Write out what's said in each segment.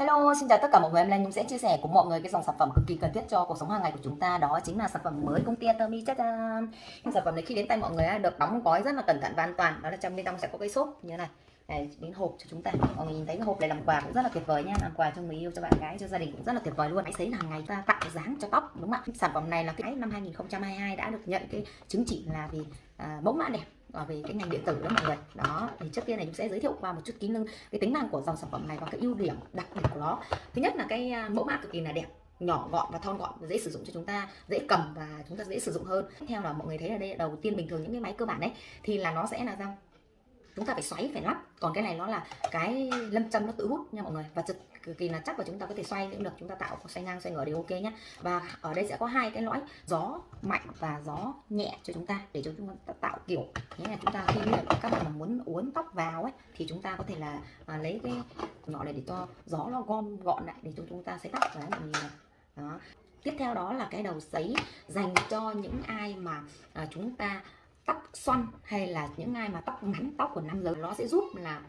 Hello, xin chào tất cả mọi người. Hôm nay Nhung sẽ chia sẻ cùng mọi người cái dòng sản phẩm cực kỳ cần thiết cho cuộc sống hàng ngày của chúng ta. Đó chính là sản phẩm mới công ty Atomy chắc Cái sản phẩm này khi đến tay mọi người được đóng gói rất là cẩn thận và an toàn. Đó là trong bên trong sẽ có cái xốp như thế này. Này, đến hộp cho chúng ta. Mọi người nhìn thấy cái hộp này làm quà cũng rất là tuyệt vời nha. Làm quà cho người yêu, cho bạn gái, cho gia đình cũng rất là tuyệt vời luôn. Máy sấy hàng ngày ta tạo dáng cho tóc đúng không ạ? Sản phẩm này là cái năm 2022 đã được nhận cái chứng chỉ là vì à, mẫu mã đẹp Ờ, về cái ngành điện tử đó mọi người. Đó, thì trước tiên này chúng sẽ giới thiệu qua một chút kỹ năng, cái tính năng của dòng sản phẩm này và cái ưu điểm đặc biệt của nó. Thứ nhất là cái à, mẫu mã cực kỳ là đẹp, nhỏ gọn và thon gọn, dễ sử dụng cho chúng ta, dễ cầm và chúng ta dễ sử dụng hơn. Tiếp theo là mọi người thấy là đây, đầu tiên bình thường những cái máy cơ bản đấy thì là nó sẽ là răng chúng ta phải xoáy, phải lắp. Còn cái này nó là cái lâm châm nó tự hút nha mọi người, và cực kỳ là chắc và chúng ta có thể xoay cũng được chúng ta tạo xoay ngang xoay ngửa đều ok nhé và ở đây sẽ có hai cái lõi gió mạnh và gió nhẹ cho chúng ta để cho chúng ta tạo kiểu thế là chúng ta khi các bạn mà muốn uốn tóc vào ấy thì chúng ta có thể là à, lấy cái nhỏ này để cho gió nó gom gọn lại để cho chúng ta sấy tóc và mọi người đó. Tiếp theo đó là cái đầu sấy dành cho những ai mà à, chúng ta tóc xoăn hay là những ai mà tóc ngắn tóc của nam giới. Nó sẽ giúp là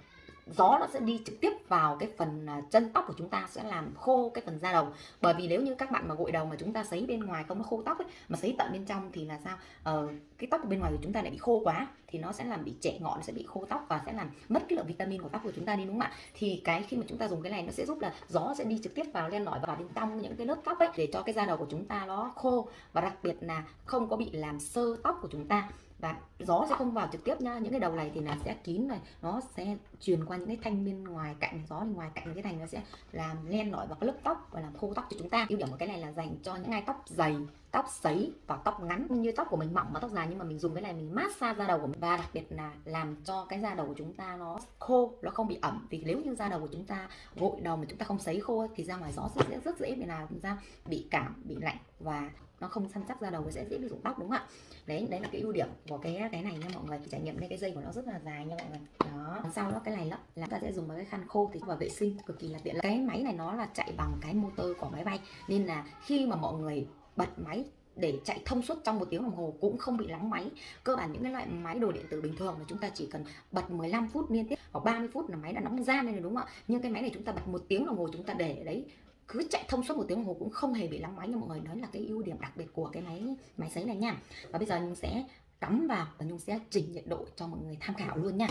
gió nó sẽ đi trực tiếp vào cái phần à, chân tóc của chúng ta sẽ làm khô cái phần da đầu. Bởi vì nếu như các bạn mà gội đầu mà chúng ta sấy bên ngoài không nó khô tóc ấy mà sấy tận bên trong thì là sao? Ờ, cái tóc bên ngoài của chúng ta lại bị khô quá thì nó sẽ làm bị trẻ ngọn sẽ bị khô tóc và sẽ làm mất cái lượng vitamin của tóc của chúng ta đi đúng không ạ? Thì cái khi mà chúng ta dùng cái này nó sẽ giúp là gió sẽ đi trực tiếp vào len lỏi vào bên trong những cái lớp tóc ấy để cho cái da đầu của chúng ta nó khô. Và đặc biệt là không có bị làm sơ tóc của chúng ta và gió sẽ không vào trực tiếp nha. Những cái đầu này thì là sẽ kín này. Nó sẽ truyền qua những cái thanh bên ngoài cạnh gió bên ngoài cạnh cái thành nó sẽ làm len lỏi vào cái lớp tóc và làm khô tóc cho chúng ta. Ưu điểm của cái này là dành cho những ai tóc dày tóc sấy và tóc ngắn như tóc của mình mỏng và tóc dài nhưng mà mình dùng cái này mình massage da đầu của mình. Và đặc biệt là làm cho cái da đầu của chúng ta nó khô nó không bị ẩm. Vì nếu như da đầu của chúng ta gội đầu mà chúng ta không sấy khô thì ra ngoài gió sẽ rất dễ bị là chúng ta bị cảm bị lạnh và nó không săn chắc da đầu sẽ dễ bị rụng tóc đúng không ạ? Đấy đấy là cái ưu điểm của cái cái này nha mọi người. Trải nghiệm đây cái dây của nó rất là dài nha mọi người. Đó. Sau đó cái này là, là ta sẽ dùng vào cái khăn khô thì và vệ sinh cực kỳ là tiện cái máy này nó là chạy bằng cái motor của máy bay. Nên là khi mà mọi người bật máy để chạy thông suốt trong một tiếng đồng hồ cũng không bị lắng máy. Cơ bản những cái loại máy đồ điện tử bình thường mà chúng ta chỉ cần bật 15 phút liên tiếp hoặc 30 phút là máy đã nóng ra nên là đúng không ạ? Nhưng cái máy này chúng ta bật một tiếng đồng hồ chúng ta để đấy, cứ chạy thông suốt một tiếng đồng hồ cũng không hề bị lắng máy. Nha mọi người đó là cái ưu điểm đặc biệt của cái máy máy sấy này nha. Và bây giờ nhung sẽ cắm vào và nhung sẽ chỉnh nhiệt độ cho mọi người tham khảo luôn nha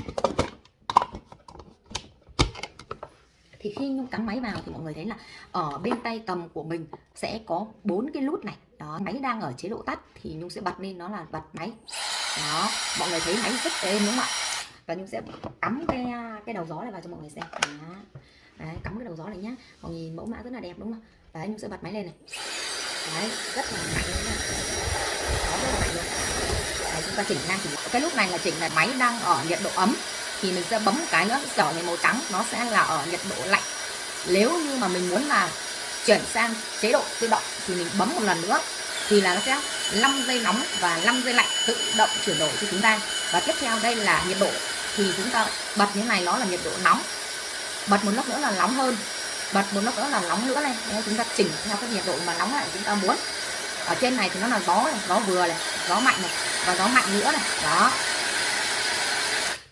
thì khi nhung cắm máy vào thì mọi người thấy là ở bên tay cầm của mình sẽ có bốn cái nút này. Đó máy đang ở chế độ tắt thì nhung sẽ bật lên nó là bật máy. Đó mọi người thấy máy rất êm đúng không ạ? Và nhung sẽ cắm cái à, cái đầu gió này vào cho mọi người xem. Đó. Đấy, cắm cái đầu gió này nhá. Mọi nhìn mẫu mã rất là đẹp đúng không đấy nhung sẽ bật máy lên này. Đấy rất là mạnh luôn đó, rất là mạnh luôn. Đấy, chúng ta chỉnh ngang chỉnh cái lúc này là chỉnh là máy đang ở nhiệt độ ấm thì mình sẽ bấm một cái nữa. Trở thành màu trắng nó sẽ là ở nhiệt độ lạnh. Nếu như mà mình muốn là chuyển sang chế độ tự động thì mình bấm một lần nữa thì là nó sẽ 5 giây nóng và 5 giây lạnh tự động chuyển đổi cho chúng ta. Và tiếp theo đây là nhiệt độ. Thì chúng ta bật như này nó là nhiệt độ nóng. Bật một lúc nữa là nóng hơn. Bật một lúc nữa là nóng nữa này. Nên chúng ta chỉnh theo cái nhiệt độ mà nóng lại chúng ta muốn. Ở trên này thì nó là gió này, gió vừa này gió mạnh này và gió mạnh nữa này. Đó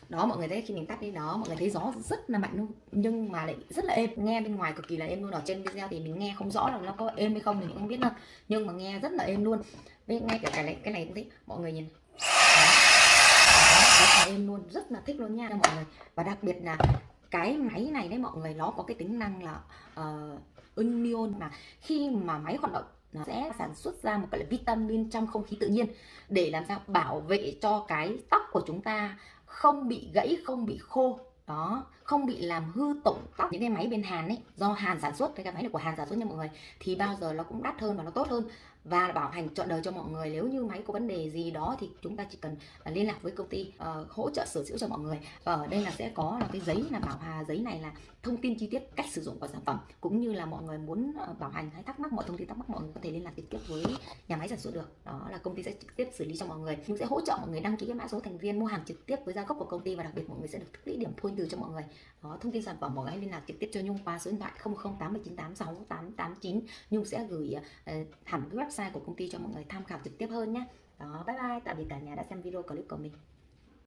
đó mọi người thấy khi mình tắt đi đó mọi người thấy gió rất là mạnh luôn nhưng mà lại rất là êm. Nghe bên ngoài cực kỳ là êm luôn ở trên video thì mình nghe không rõ là nó có êm hay không thì mình không biết đâu nhưng mà nghe rất là êm luôn. Với ngay cả cái này cái này cũng thích mọi người nhìn. Đó. Đó, rất là êm luôn rất là thích luôn nha mọi người. Và đặc biệt là cái máy này đấy mọi người nó có cái tính năng là uh, union mà khi mà máy hoạt động nó sẽ sản xuất ra một cái vitamin trong không khí tự nhiên để làm sao bảo vệ cho cái tóc của chúng ta không bị gãy không bị khô đó không bị làm hư tổn tóc những cái máy bên Hàn ấy do Hàn sản xuất cái máy này của Hàn sản xuất nha mọi người thì bao giờ nó cũng đắt hơn và nó tốt hơn. Và bảo hành trọn đời cho mọi người nếu như máy có vấn đề gì đó thì chúng ta chỉ cần à, liên lạc với công ty uh, hỗ trợ sửa chữa cho mọi người. Và ở đây là sẽ có là cái giấy là bảo hà giấy này là thông tin chi tiết cách sử dụng của sản phẩm cũng như là mọi người muốn uh, bảo hành hay thắc mắc mọi thông tin thắc mắc mọi người có thể liên lạc trực tiếp với nhà máy sản xuất được. Đó là công ty sẽ trực tiếp xử lý cho mọi người. Nhưng sẽ hỗ trợ mọi người đăng ký cái mã số thành viên mua hàng trực tiếp với gia gốc của công ty và đặc biệt mọi người sẽ được tích lũy điểm thôi từ cho mọi người. Đó thông tin sản phẩm mọi người hãy liên lạc trực tiếp cho nhung qua số điện thoại 0089868889 nhung sẽ gửi uh, hẳn cái website của công ty cho mọi người tham khảo trực tiếp hơn nhé đó bye bye. Tạm biệt cả nhà đã xem video clip của mình.